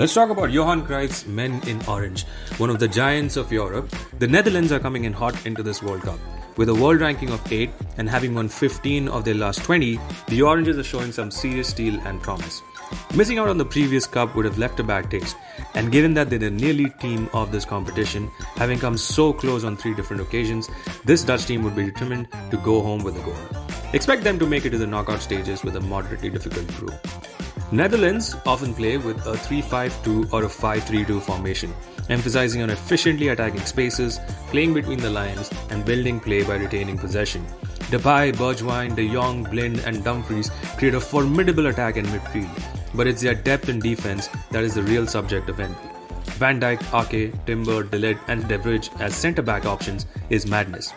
Let's talk about Johan Cruyff's Men in Orange, one of the giants of Europe. The Netherlands are coming in hot into this World Cup. With a world ranking of 8 and having won 15 of their last 20, the Oranges are showing some serious steel and promise. Missing out on the previous cup would have left a bad taste, and given that they're the nearly team of this competition, having come so close on three different occasions, this Dutch team would be determined to go home with a goal. Expect them to make it to the knockout stages with a moderately difficult group. Netherlands often play with a 3-5-2 or a 5-3-2 formation, emphasizing on efficiently attacking spaces, playing between the lines, and building play by retaining possession. Depay, Bergwijn, De Jong, Blind, and Dumfries create a formidable attack in midfield, but it's their depth in defense that is the real subject of envy. Van Dijk, Ake, Timber, De and De as centre back options is madness.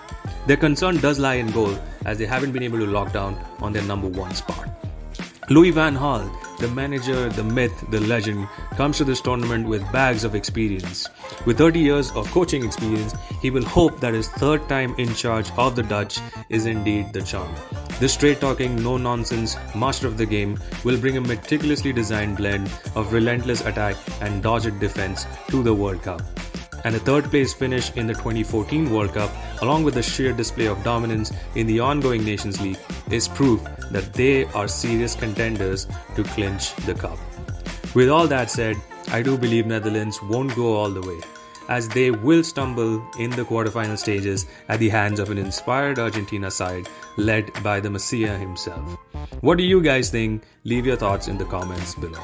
Their concern does lie in goal, as they haven't been able to lock down on their number one spot. Louis Van Gaal the manager, the myth, the legend, comes to this tournament with bags of experience. With 30 years of coaching experience, he will hope that his third time in charge of the Dutch is indeed the charm. This straight talking, no nonsense master of the game will bring a meticulously designed blend of relentless attack and dogged defense to the World Cup and a third place finish in the 2014 World Cup, along with the sheer display of dominance in the ongoing Nations League, is proof that they are serious contenders to clinch the cup. With all that said, I do believe Netherlands won't go all the way, as they will stumble in the quarterfinal stages at the hands of an inspired Argentina side led by the Messiah himself. What do you guys think? Leave your thoughts in the comments below.